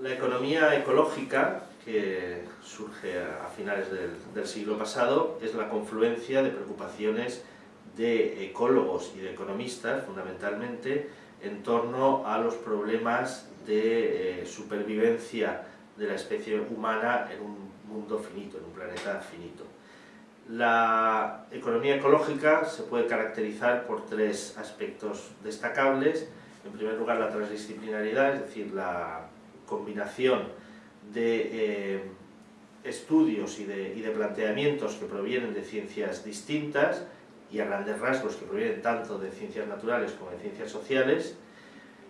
La economía ecológica, que surge a finales del, siglo pasado, es la confluencia de preocupaciones de ecólogos y de economistas, fundamentalmente, en torno a los problemas de eh, supervivencia de la especie humana en un mundo finito, en un planeta finito. La economía ecológica se puede caracterizar por tres aspectos destacables. En primer lugar, la transdisciplinariedad, es decir, la combinación de eh, estudios y de, y de, planteamientos que provienen de ciencias distintas y a grandes rasgos que provienen tanto de ciencias naturales como de ciencias sociales,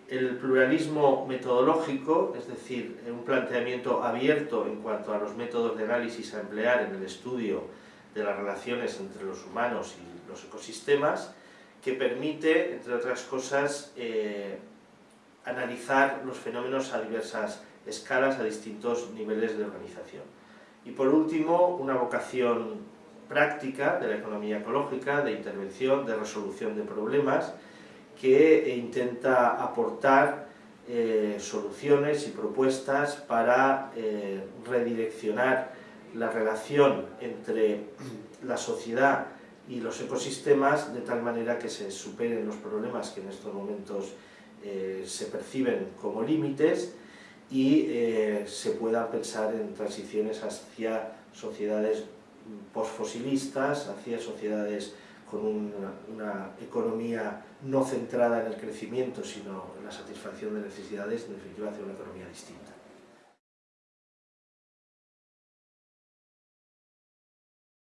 el pluralismo metodológico, es decir, un planteamiento abierto en cuanto a los métodos de análisis a emplear en el estudio de las relaciones entre los humanos y los ecosistemas, que permite, entre otras cosas, eh, analizar los fenómenos a diversas escalas, a distintos niveles de organización. Y por último, una vocación práctica de la economía ecológica, de intervención, de resolución de problemas, que intenta aportar eh, soluciones y propuestas para eh, redireccionar la relación entre la sociedad y los ecosistemas de tal manera que se superen los problemas que en estos momentos eh, se perciben como límites y se pueda pensar en transiciones hacia sociedades posfosilistas, hacia sociedades con una, economía no centrada en el crecimiento, sino en la satisfacción de necesidades, en definitiva hacia una economía distinta.